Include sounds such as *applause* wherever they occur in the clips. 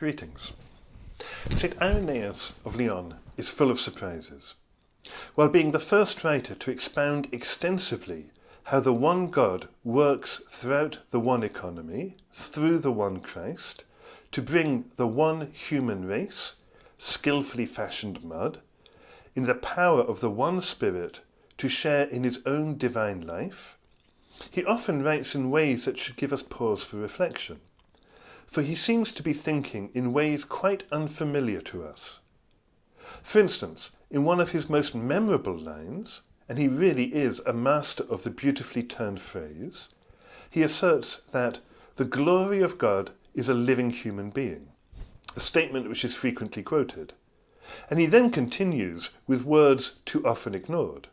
Greetings. St Irenaeus of Lyon is full of surprises. While being the first writer to expound extensively how the one God works throughout the one economy, through the one Christ, to bring the one human race, skillfully fashioned mud, in the power of the one Spirit to share in his own divine life, he often writes in ways that should give us pause for reflection for he seems to be thinking in ways quite unfamiliar to us. For instance, in one of his most memorable lines, and he really is a master of the beautifully turned phrase, he asserts that the glory of God is a living human being, a statement which is frequently quoted. And he then continues with words too often ignored.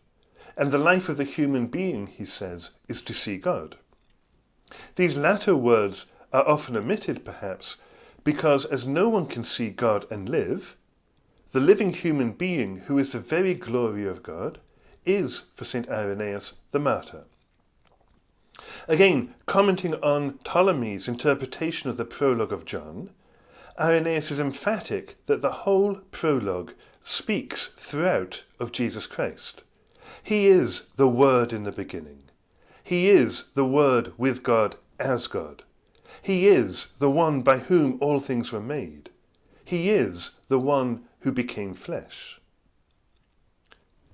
And the life of the human being, he says, is to see God. These latter words are often omitted, perhaps, because as no one can see God and live, the living human being who is the very glory of God is, for St. Irenaeus, the martyr. Again, commenting on Ptolemy's interpretation of the prologue of John, Irenaeus is emphatic that the whole prologue speaks throughout of Jesus Christ. He is the Word in the beginning. He is the Word with God as God. He is the one by whom all things were made. He is the one who became flesh.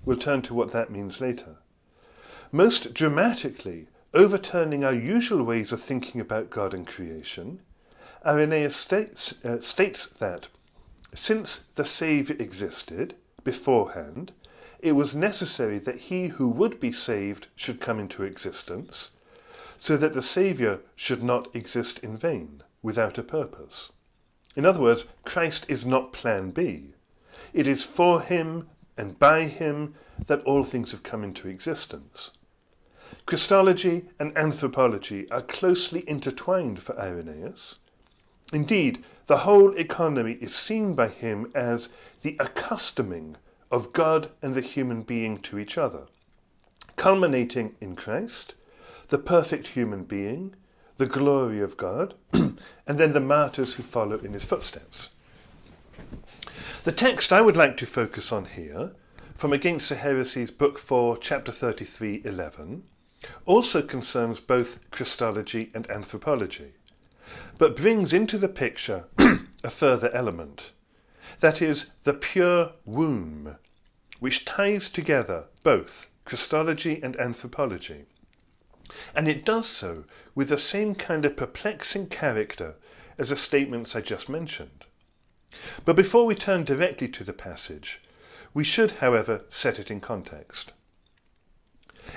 We'll turn to what that means later. Most dramatically, overturning our usual ways of thinking about God and creation, Irenaeus states, uh, states that since the Saviour existed beforehand, it was necessary that he who would be saved should come into existence, so that the Saviour should not exist in vain, without a purpose. In other words, Christ is not plan B. It is for him and by him that all things have come into existence. Christology and anthropology are closely intertwined for Irenaeus. Indeed, the whole economy is seen by him as the accustoming of God and the human being to each other, culminating in Christ the perfect human being, the glory of God, *clears throat* and then the martyrs who follow in his footsteps. The text I would like to focus on here, from Against the Heresies, Book 4, Chapter 33, 11, also concerns both Christology and anthropology, but brings into the picture *clears throat* a further element, that is, the pure womb, which ties together both Christology and anthropology. And it does so with the same kind of perplexing character as the statements I just mentioned. But before we turn directly to the passage, we should, however, set it in context.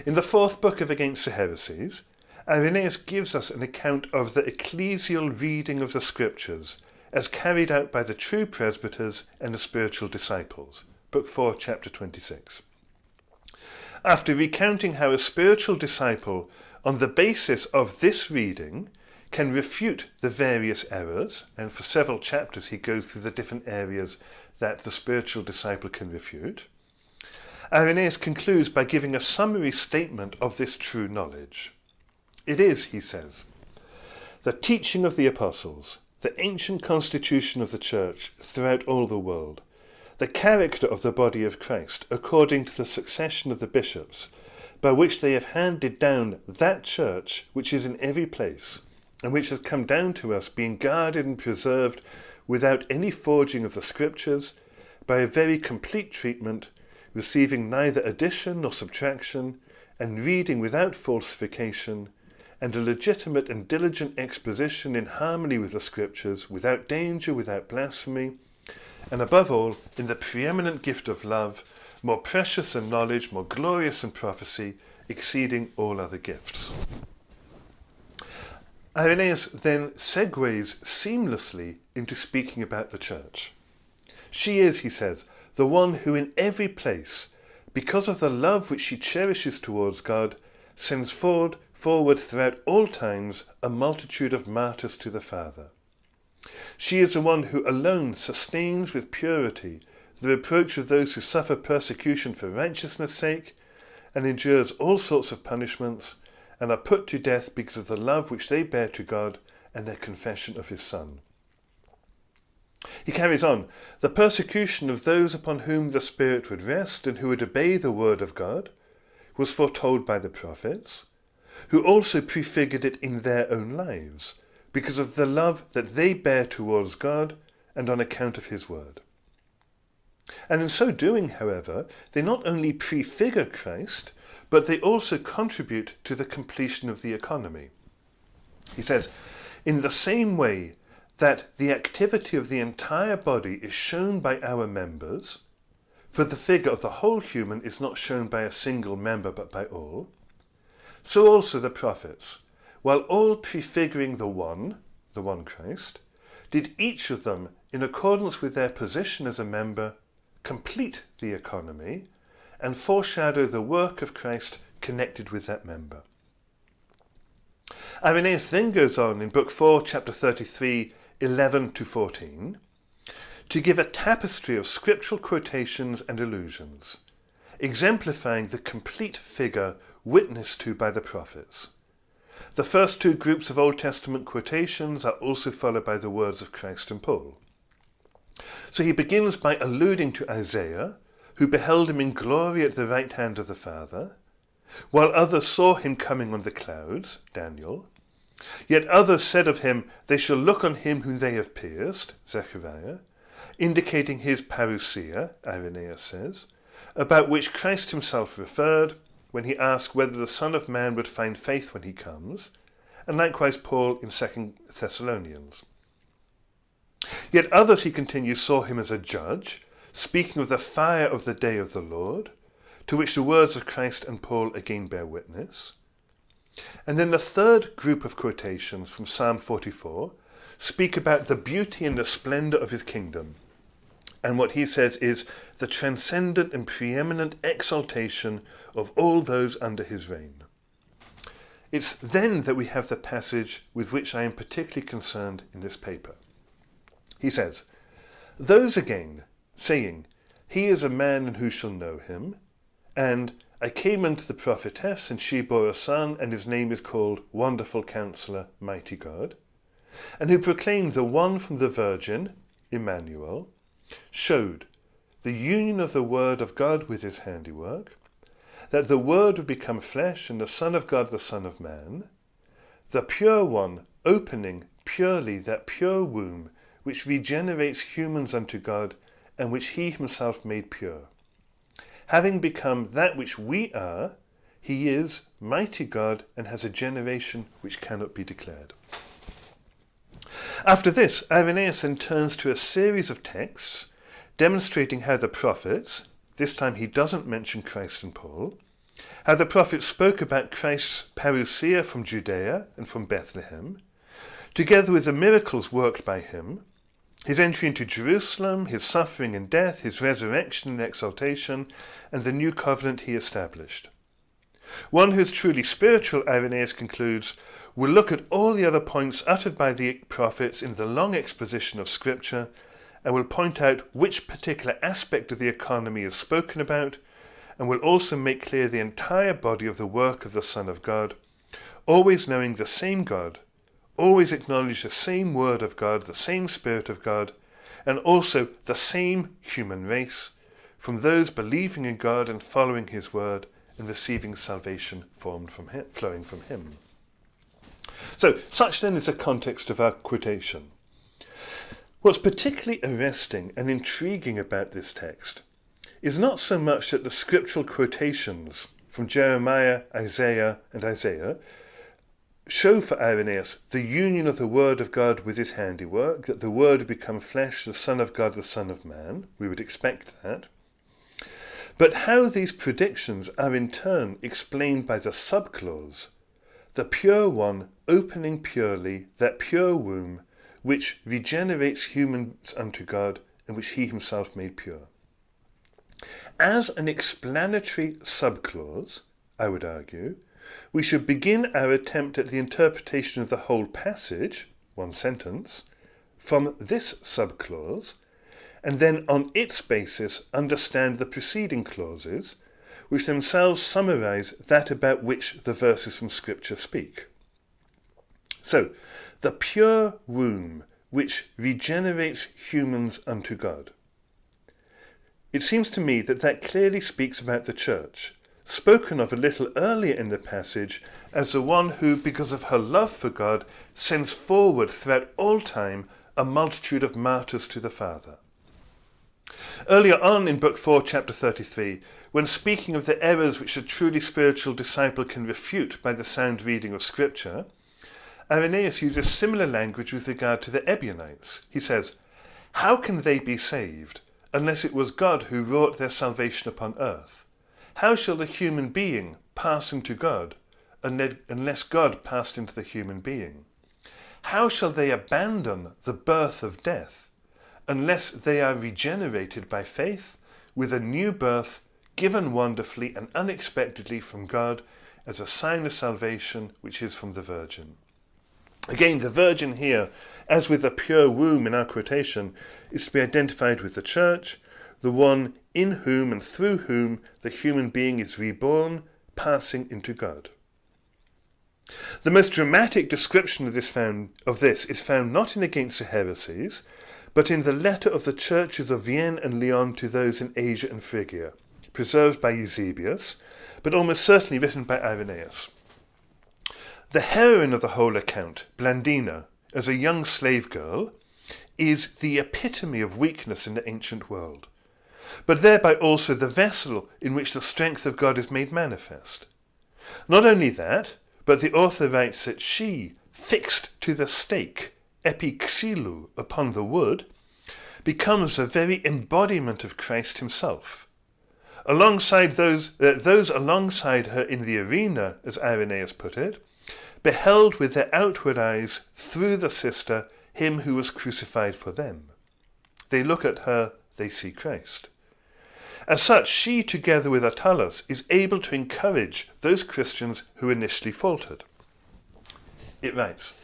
In the fourth book of Against the Heresies, Irenaeus gives us an account of the ecclesial reading of the Scriptures as carried out by the true presbyters and the spiritual disciples. Book 4, chapter 26 after recounting how a spiritual disciple, on the basis of this reading, can refute the various errors, and for several chapters he goes through the different areas that the spiritual disciple can refute, Irenaeus concludes by giving a summary statement of this true knowledge. It is, he says, the teaching of the apostles, the ancient constitution of the church throughout all the world, the character of the body of Christ according to the succession of the bishops, by which they have handed down that church which is in every place, and which has come down to us, being guarded and preserved without any forging of the Scriptures, by a very complete treatment, receiving neither addition nor subtraction, and reading without falsification, and a legitimate and diligent exposition in harmony with the Scriptures, without danger, without blasphemy, and above all, in the preeminent gift of love, more precious than knowledge, more glorious than prophecy, exceeding all other gifts. Irenaeus then segues seamlessly into speaking about the church. She is, he says, the one who in every place, because of the love which she cherishes towards God, sends forward, forward throughout all times a multitude of martyrs to the Father. She is the one who alone sustains with purity the reproach of those who suffer persecution for righteousness' sake, and endures all sorts of punishments, and are put to death because of the love which they bear to God and their confession of his Son. He carries on, the persecution of those upon whom the Spirit would rest and who would obey the word of God was foretold by the prophets, who also prefigured it in their own lives, because of the love that they bear towards God and on account of his word. And in so doing, however, they not only prefigure Christ, but they also contribute to the completion of the economy. He says, in the same way that the activity of the entire body is shown by our members, for the figure of the whole human is not shown by a single member but by all, so also the prophets, while all prefiguring the one, the one Christ, did each of them, in accordance with their position as a member, complete the economy and foreshadow the work of Christ connected with that member. Irenaeus then goes on in Book 4, chapter 33, 11 to 14, to give a tapestry of scriptural quotations and allusions, exemplifying the complete figure witnessed to by the prophets. The first two groups of Old Testament quotations are also followed by the words of Christ and Paul. So he begins by alluding to Isaiah, who beheld him in glory at the right hand of the Father, while others saw him coming on the clouds, Daniel, Yet others said of him, They shall look on him whom they have pierced, Zechariah, indicating his parousia, Irenaeus says, about which Christ himself referred when he asked whether the Son of Man would find faith when he comes, and likewise Paul in 2 Thessalonians. Yet others, he continues, saw him as a judge, speaking of the fire of the day of the Lord, to which the words of Christ and Paul again bear witness. And then the third group of quotations from Psalm 44 speak about the beauty and the splendor of his kingdom. And what he says is the transcendent and preeminent exaltation of all those under his reign. It's then that we have the passage with which I am particularly concerned in this paper. He says, Those again, saying, He is a man and who shall know him, and I came unto the prophetess, and she bore a son, and his name is called Wonderful Counselor, Mighty God, and who proclaimed the one from the Virgin, Emmanuel, showed the union of the Word of God with his handiwork, that the Word would become flesh, and the Son of God the Son of Man, the pure one opening purely that pure womb which regenerates humans unto God, and which he himself made pure having become that which we are, he is mighty God and has a generation which cannot be declared. After this, Irenaeus then turns to a series of texts demonstrating how the prophets, this time he doesn't mention Christ and Paul, how the prophets spoke about Christ's parousia from Judea and from Bethlehem, together with the miracles worked by him, his entry into Jerusalem, his suffering and death, his resurrection and exaltation, and the new covenant he established. One who is truly spiritual, Irenaeus concludes, will look at all the other points uttered by the prophets in the long exposition of Scripture and we'll point out which particular aspect of the economy is spoken about and we'll also make clear the entire body of the work of the Son of God, always knowing the same God always acknowledge the same Word of God, the same Spirit of God, and also the same human race, from those believing in God and following His Word and receiving salvation formed from him, flowing from Him. So, such then is the context of our quotation. What's particularly arresting and intriguing about this text is not so much that the scriptural quotations from Jeremiah, Isaiah, and Isaiah show for Irenaeus the union of the Word of God with his handiwork, that the Word become flesh, the Son of God, the Son of Man. We would expect that. But how these predictions are in turn explained by the subclause, the pure one opening purely that pure womb which regenerates humans unto God and which he himself made pure. As an explanatory subclause, I would argue, we should begin our attempt at the interpretation of the whole passage, one sentence, from this subclause, and then on its basis understand the preceding clauses, which themselves summarize that about which the verses from Scripture speak. So, the pure womb which regenerates humans unto God. It seems to me that that clearly speaks about the church, spoken of a little earlier in the passage as the one who, because of her love for God, sends forward throughout all time a multitude of martyrs to the Father. Earlier on in Book 4, chapter 33, when speaking of the errors which a truly spiritual disciple can refute by the sound reading of Scripture, Irenaeus uses similar language with regard to the Ebionites. He says, How can they be saved unless it was God who wrought their salvation upon earth? How shall the human being pass into God unless God passed into the human being? How shall they abandon the birth of death unless they are regenerated by faith with a new birth given wonderfully and unexpectedly from God as a sign of salvation which is from the Virgin. Again, the Virgin here, as with the pure womb in our quotation, is to be identified with the Church, the one in whom and through whom the human being is reborn, passing into God. The most dramatic description of this, found, of this is found not in Against the Heresies, but in the letter of the churches of Vienne and Lyon to those in Asia and Phrygia, preserved by Eusebius, but almost certainly written by Irenaeus. The heroine of the whole account, Blandina, as a young slave girl, is the epitome of weakness in the ancient world, but thereby also the vessel in which the strength of God is made manifest. Not only that, but the author writes that she, fixed to the stake, epixilou, upon the wood, becomes the very embodiment of Christ himself alongside those, uh, those alongside her in the arena, as Irenaeus put it, beheld with their outward eyes through the sister him who was crucified for them. They look at her, they see Christ. As such, she, together with Attalus, is able to encourage those Christians who initially faltered. It writes,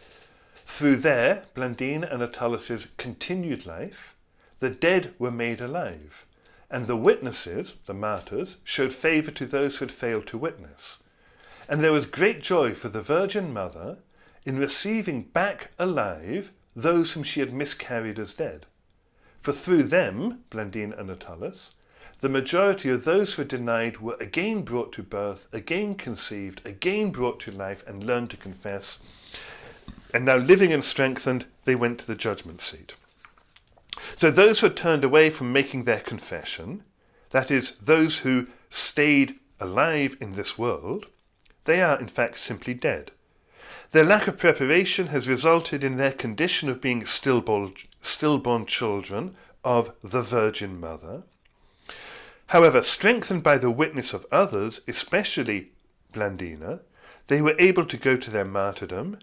Through their, Blandine and Attalus's, continued life, the dead were made alive, and the witnesses, the martyrs, showed favour to those who had failed to witness. And there was great joy for the Virgin Mother in receiving back alive those whom she had miscarried as dead. For through them, Blandine and Attalus, the majority of those who were denied were again brought to birth, again conceived, again brought to life, and learned to confess. And now, living and strengthened, they went to the judgment seat. So those who had turned away from making their confession, that is, those who stayed alive in this world, they are in fact simply dead. Their lack of preparation has resulted in their condition of being stillborn, stillborn children of the Virgin Mother. However, strengthened by the witness of others, especially Blandina, they were able to go to their martyrdom,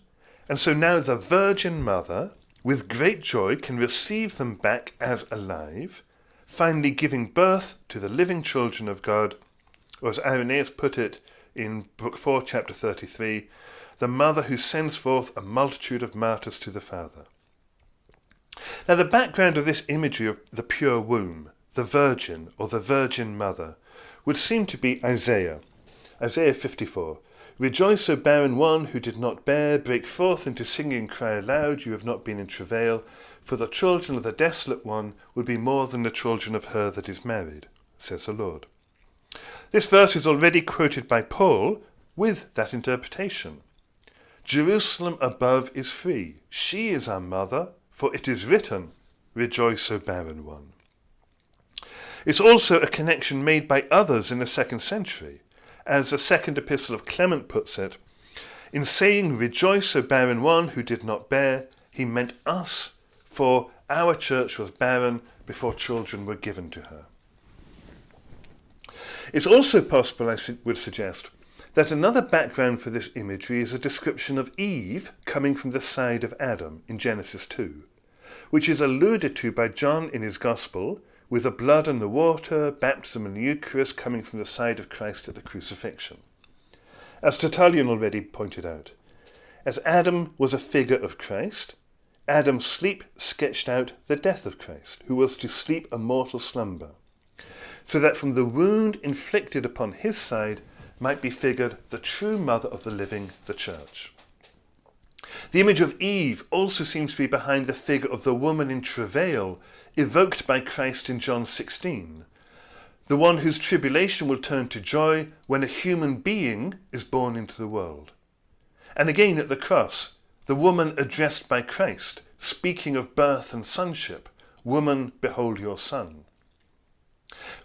and so now the Virgin Mother with great joy can receive them back as alive, finally giving birth to the living children of God, or as Irenaeus put it in Book 4, chapter 33, the mother who sends forth a multitude of martyrs to the Father. Now, the background of this imagery of the pure womb, the Virgin, or the Virgin Mother, would seem to be Isaiah, Isaiah 54, Rejoice, O barren one who did not bear, break forth into singing, cry aloud, you have not been in travail, for the children of the desolate one will be more than the children of her that is married, says the Lord. This verse is already quoted by Paul with that interpretation. Jerusalem above is free, she is our mother, for it is written, Rejoice, O barren one. It's also a connection made by others in the second century as the second epistle of Clement puts it, in saying, Rejoice, O barren one who did not bear, he meant us, for our church was barren before children were given to her. It's also possible, I would suggest, that another background for this imagery is a description of Eve coming from the side of Adam in Genesis 2, which is alluded to by John in his Gospel with the blood and the water, baptism and the Eucharist coming from the side of Christ at the crucifixion. As Tertullian already pointed out, as Adam was a figure of Christ, Adam's sleep sketched out the death of Christ, who was to sleep a mortal slumber, so that from the wound inflicted upon his side might be figured the true mother of the living, the Church. The image of Eve also seems to be behind the figure of the woman in travail evoked by Christ in John 16, the one whose tribulation will turn to joy when a human being is born into the world. And again at the cross, the woman addressed by Christ, speaking of birth and sonship, Woman, behold your son.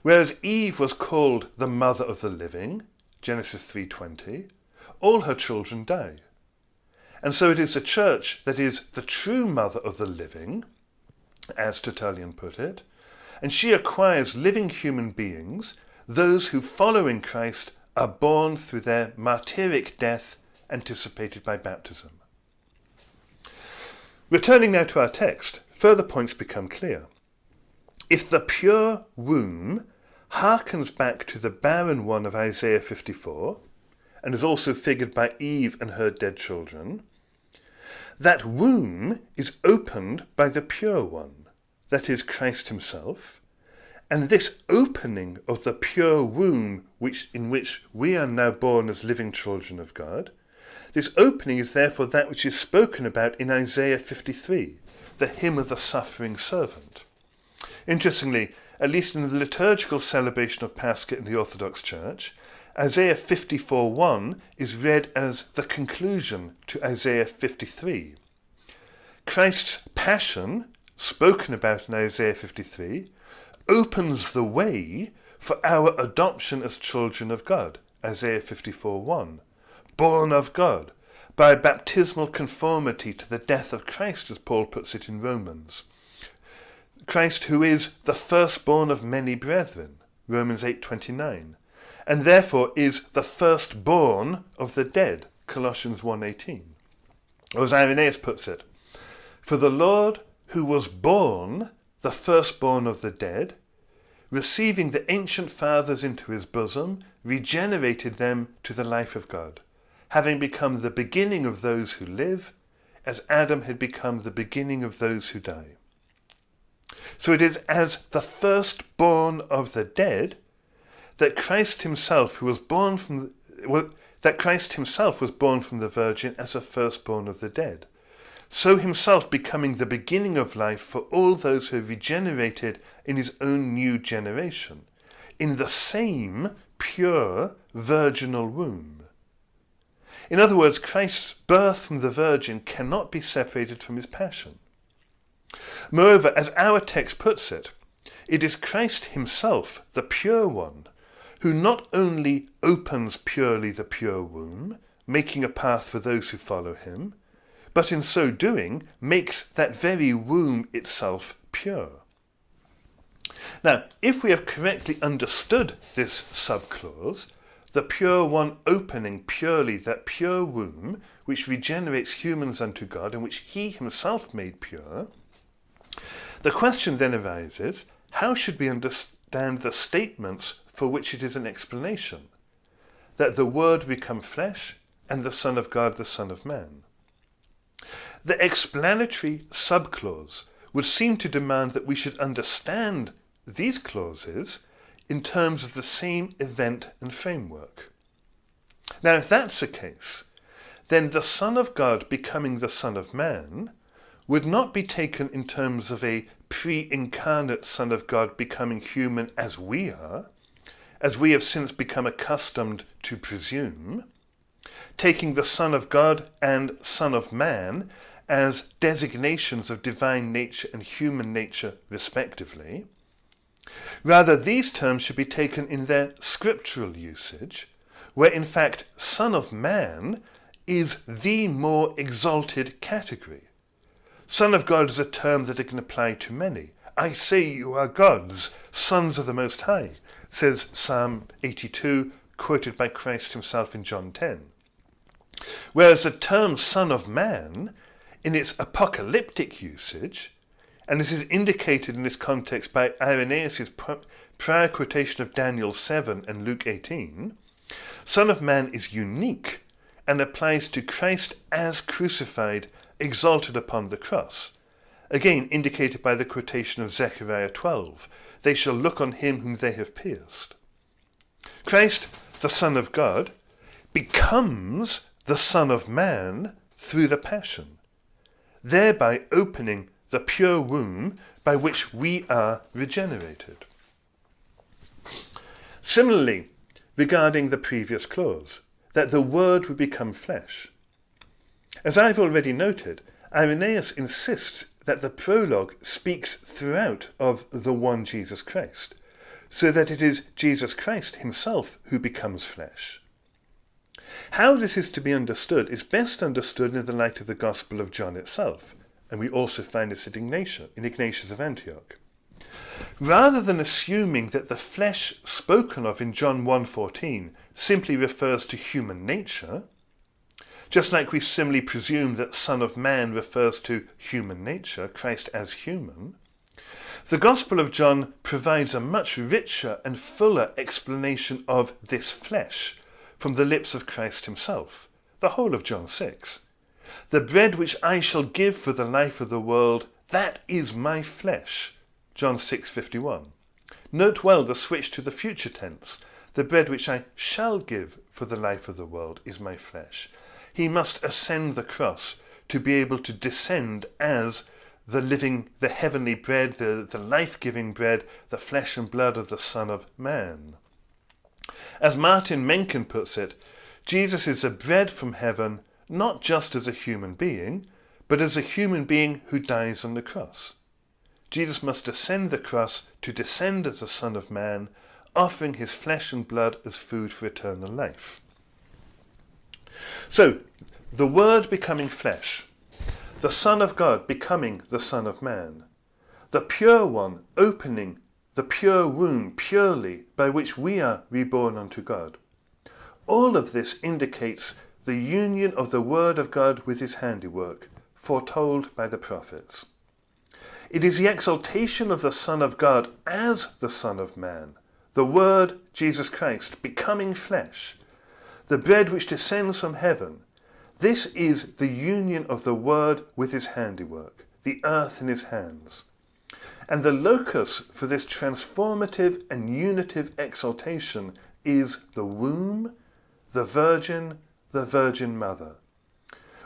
Whereas Eve was called the mother of the living, Genesis 3.20, all her children die. And so it is the church that is the true mother of the living, as Tertullian put it, and she acquires living human beings, those who following Christ are born through their martyric death anticipated by baptism. Returning now to our text, further points become clear. If the pure womb harkens back to the barren one of Isaiah 54, and is also figured by Eve and her dead children, that womb is opened by the pure one, that is Christ himself, and this opening of the pure womb which, in which we are now born as living children of God, this opening is therefore that which is spoken about in Isaiah 53, the hymn of the suffering servant. Interestingly, at least in the liturgical celebration of Pascha in the Orthodox Church, Isaiah 54.1 is read as the conclusion to Isaiah 53. Christ's passion, spoken about in Isaiah 53, opens the way for our adoption as children of God, Isaiah 54.1 born of God, by baptismal conformity to the death of Christ, as Paul puts it in Romans. Christ who is the firstborn of many brethren, Romans 8.29, and therefore is the firstborn of the dead, Colossians 1.18. Or as Irenaeus puts it, For the Lord who was born, the firstborn of the dead, receiving the ancient fathers into his bosom, regenerated them to the life of God having become the beginning of those who live, as Adam had become the beginning of those who die. So it is as the firstborn of the dead that Christ himself, who was born from well, that Christ himself was born from the Virgin as a firstborn of the dead, so himself becoming the beginning of life for all those who are regenerated in his own new generation, in the same pure virginal womb. In other words, Christ's birth from the Virgin cannot be separated from his passion. Moreover, as our text puts it, it is Christ himself, the pure one, who not only opens purely the pure womb, making a path for those who follow him, but in so doing makes that very womb itself pure. Now, if we have correctly understood this subclause, the pure one opening purely that pure womb which regenerates humans unto God and which he himself made pure, the question then arises, how should we understand the statements for which it is an explanation? That the Word become flesh and the Son of God the Son of Man. The explanatory subclause would seem to demand that we should understand these clauses in terms of the same event and framework. Now, if that's the case, then the Son of God becoming the Son of Man would not be taken in terms of a pre-incarnate Son of God becoming human as we are, as we have since become accustomed to presume, taking the Son of God and Son of Man as designations of divine nature and human nature respectively, Rather, these terms should be taken in their scriptural usage, where in fact Son of Man is the more exalted category. Son of God is a term that it can apply to many. I say you are gods, sons of the Most High, says Psalm 82, quoted by Christ himself in John 10. Whereas the term Son of Man, in its apocalyptic usage, and this is indicated in this context by Irenaeus' prior quotation of Daniel 7 and Luke 18, Son of Man is unique and applies to Christ as crucified, exalted upon the cross. Again indicated by the quotation of Zechariah 12, they shall look on him whom they have pierced. Christ, the Son of God, becomes the Son of Man through the Passion, thereby opening the pure womb by which we are regenerated. Similarly, regarding the previous clause, that the Word would become flesh. As I've already noted, Irenaeus insists that the prologue speaks throughout of the one Jesus Christ, so that it is Jesus Christ himself who becomes flesh. How this is to be understood is best understood in the light of the Gospel of John itself, and we also find this in Ignatius, in Ignatius of Antioch. Rather than assuming that the flesh spoken of in John 1.14 simply refers to human nature, just like we similarly presume that Son of Man refers to human nature, Christ as human, the Gospel of John provides a much richer and fuller explanation of this flesh from the lips of Christ himself, the whole of John 6. The bread which I shall give for the life of the world, that is my flesh. John 6:51. Note well the switch to the future tense. The bread which I shall give for the life of the world is my flesh. He must ascend the cross to be able to descend as the living, the heavenly bread, the, the life-giving bread, the flesh and blood of the Son of Man. As Maarten Menken puts it, Jesus is the bread from heaven not just as a human being, but as a human being who dies on the cross. Jesus must ascend the cross to descend as the Son of Man, offering his flesh and blood as food for eternal life. So, the Word becoming flesh, the Son of God becoming the Son of Man, the Pure One opening the pure womb purely by which we are reborn unto God. All of this indicates the union of the Word of God with his handiwork, foretold by the prophets. It is the exaltation of the Son of God as the Son of Man, the Word, Jesus Christ, becoming flesh, the bread which descends from heaven. This is the union of the Word with his handiwork, the earth in his hands. And the locus for this transformative and unitive exaltation is the womb, the Virgin, the Virgin Mother,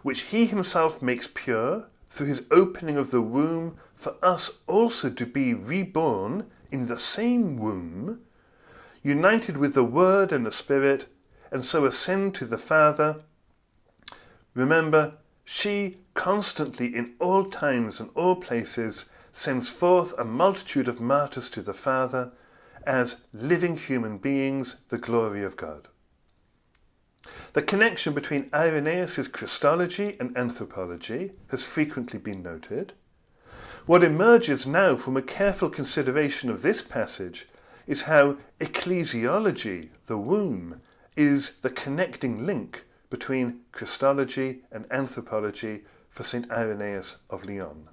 which he himself makes pure through his opening of the womb for us also to be reborn in the same womb, united with the Word and the Spirit, and so ascend to the Father. Remember, she constantly in all times and all places sends forth a multitude of martyrs to the Father as living human beings, the glory of God. The connection between Irenaeus' Christology and anthropology has frequently been noted. What emerges now from a careful consideration of this passage is how ecclesiology, the womb, is the connecting link between Christology and anthropology for St. Irenaeus of Lyon.